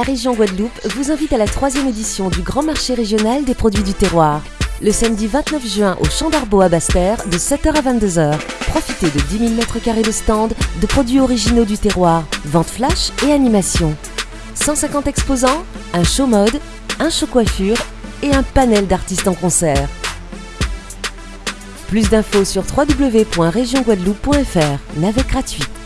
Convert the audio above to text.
La région Guadeloupe vous invite à la troisième édition du Grand Marché régional des produits du terroir. Le samedi 29 juin au Champ d'Arbeau à Basse-Terre de 7h à 22h. Profitez de 10 000 m2 de stands, de produits originaux du terroir, vente flash et animation. 150 exposants, un show mode, un show coiffure et un panel d'artistes en concert. Plus d'infos sur www.regionguadeloupe.fr, navette gratuite.